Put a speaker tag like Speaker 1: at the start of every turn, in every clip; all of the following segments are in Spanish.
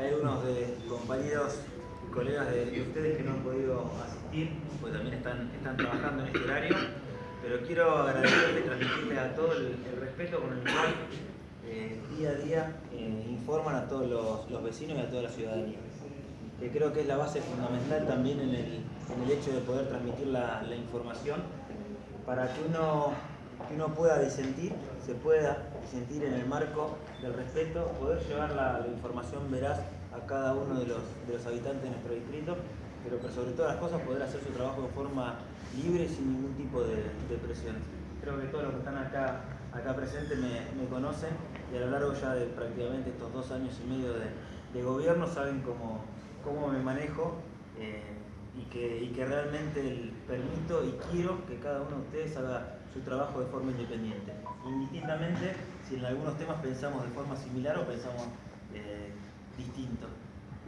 Speaker 1: hay algunos de compañeros y colegas de, ustedes que no han podido asistir, porque también están, están trabajando en este horario, pero quiero agradecerles y transmitirles a todos el, respeto con el cual eh, día a día eh, informan a todos los, vecinos y a toda la ciudadanía. Que creo que es la base fundamental también en el, hecho de poder transmitir la, información para que uno, que uno pueda disentir, se pueda disentir en el marco del respeto, poder llevar la, información veraz a cada uno de los, de los habitantes de nuestro distrito, pero sobre todas las cosas poder hacer su trabajo de forma libre sin ningún tipo de, presión. Creo que todos los que están acá, acá presentes me, conocen y a lo largo ya de prácticamente estos dos años y medio de, gobierno saben cómo, cómo me manejo eh, y, que, y que realmente permito y quiero que cada uno de ustedes haga su trabajo de forma independiente. Indistintamente si en algunos temas pensamos de forma similar o pensamos eh, distinto.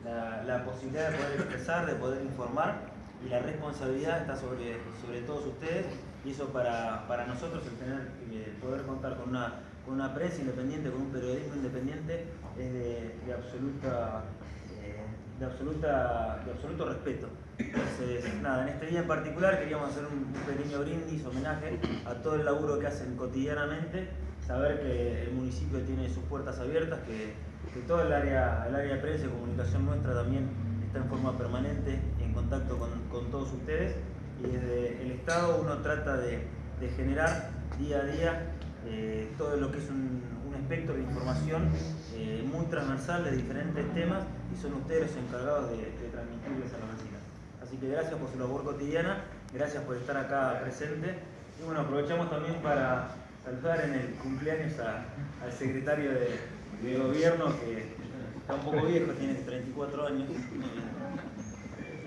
Speaker 1: La, la posibilidad de poder expresar, de poder informar y la responsabilidad está sobre, sobre todos ustedes y eso para, para nosotros el tener poder contar con una, con una prensa independiente, con un periodismo independiente es de, absoluta eh, de, absoluta, de absoluto respeto. Entonces, nada, en este día en particular queríamos hacer un pequeño brindis, homenaje a todo el laburo que hacen cotidianamente, saber que el municipio tiene sus puertas abiertas, que, que todo el área, el área de prensa y comunicación nuestra también está en forma permanente en contacto con, todos ustedes y desde el Estado uno trata de, generar día a día eh, todo lo que es un, espectro de información eh, muy transversal de diferentes temas y son ustedes los encargados de, transmitirles a los vecinos. Así que gracias por su labor cotidiana, gracias por estar acá presente y bueno, aprovechamos también para saludar en el cumpleaños al secretario de gobierno que Está un poco viejo, tiene 34 años.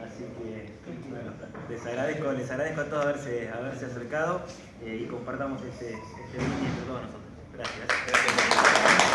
Speaker 1: Así que, les agradezco, les agradezco a todos haberse, haberse acercado eh, y compartamos este, este entre todos nosotros. Gracias.